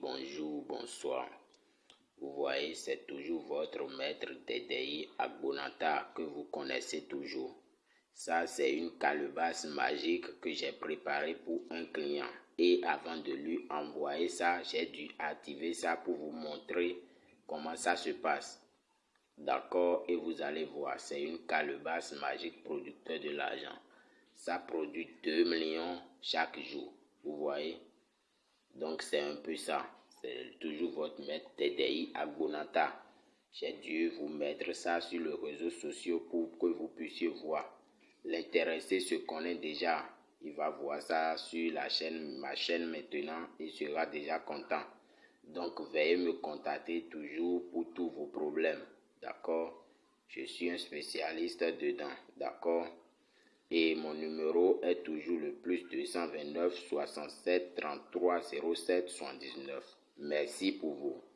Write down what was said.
bonjour, bonsoir. Vous voyez, c'est toujours votre maître TDI Agbonata que vous connaissez toujours. Ça, c'est une calebasse magique que j'ai préparée pour un client. Et avant de lui envoyer ça, j'ai dû activer ça pour vous montrer comment ça se passe. D'accord Et vous allez voir, c'est une calebasse magique producteur de l'argent. Ça produit 2 millions chaque jour. Vous voyez Donc c'est un peu ça. C'est toujours votre maître TDI Agbonata. J'ai dû vous mettre ça sur les réseaux sociaux pour que vous puissiez voir. L'intéressé se connaît déjà. Il va voir ça sur la chaîne, ma chaîne maintenant. Il sera déjà content. Donc veuillez me contacter toujours pour tous vos problèmes. D'accord? Je suis un spécialiste dedans. D'accord? Et mon numéro est toujours le plus 229 67 33 07 79. Merci pour vous.